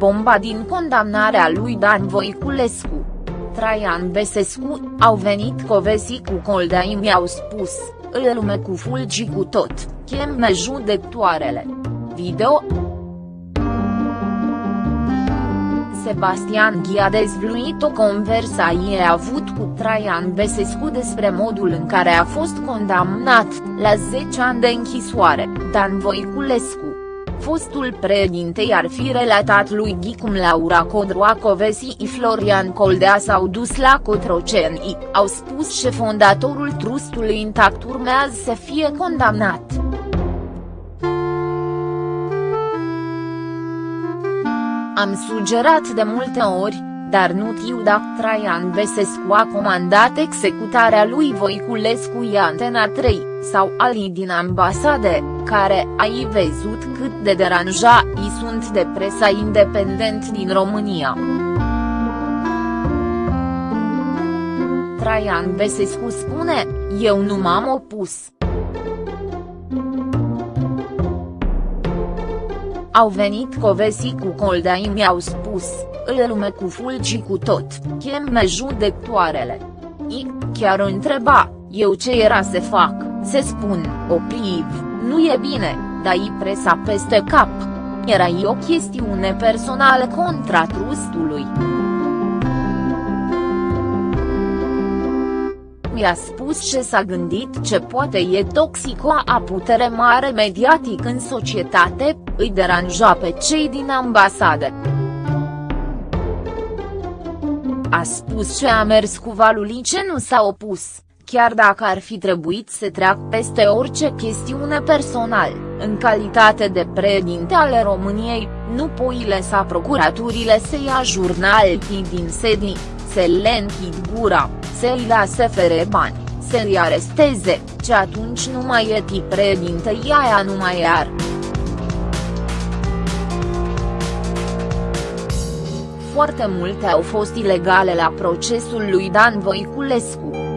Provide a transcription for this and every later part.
bomba din condamnarea lui Dan Voiculescu. Traian Besescu, au venit covesi cu coldea mi-au spus, îl lume cu fulgi cu tot, cheme judectoarele. Video Sebastian Ghi a dezvluit o conversație avut cu Traian Besescu despre modul în care a fost condamnat, la 10 ani de închisoare, Dan Voiculescu. Fostul președinte ar fi relatat lui Ghi cum Laura Codroacovesi și Florian Coldea s-au dus la Cotroceni, au spus și fondatorul trustului intact urmează să fie condamnat. Am sugerat de multe ori, dar nu tiu dacă Traian Besescu a comandat executarea lui Voiculescu i Antena 3, sau alii din ambasade, care ai văzut cât de deranja i sunt de presa independent din România. Traian Besescu spune, eu nu m-am opus. Au venit covesi cu coldea mi-au spus, îl lume cu fulgi cu tot, cheme judectoarele. I, chiar o întreba, eu ce era să fac, se spun, opriv, nu e bine, dar i presa peste cap. Era o chestiune personală contra trustului. mi-a spus ce s-a gândit ce poate e toxico a putere mare mediatic în societate, îi deranja pe cei din ambasade. A spus ce a mers cu ce nu s-a opus, chiar dacă ar fi trebuit să treacă peste orice chestiune personal, în calitate de președinte ale României, nu poi lăsa procuraturile să ia jurnalii din sedii, să le închid gura, să-i lase fere bani, să-i aresteze, ce atunci nu mai e tip președinte aia nu mai ar. Foarte multe au fost ilegale la procesul lui Dan Voiculescu.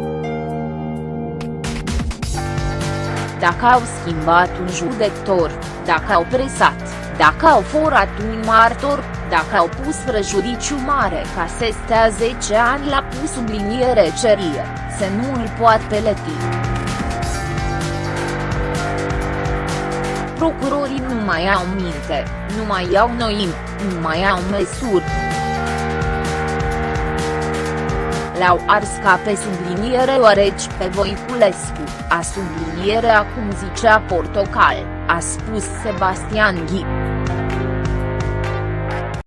Dacă au schimbat un judector, dacă au presat, dacă au furat un martor, dacă au pus prejudiciu mare ca să stea 10 ani la pus subliniere cerie, să nu îl poată peleti. Procurorii nu mai au minte, nu mai au noim, nu mai au măsuri. L-au ars ca pe subliniere oareci pe Voiculescu, a subliniere acum zicea Portocal, a spus Sebastian Ghi.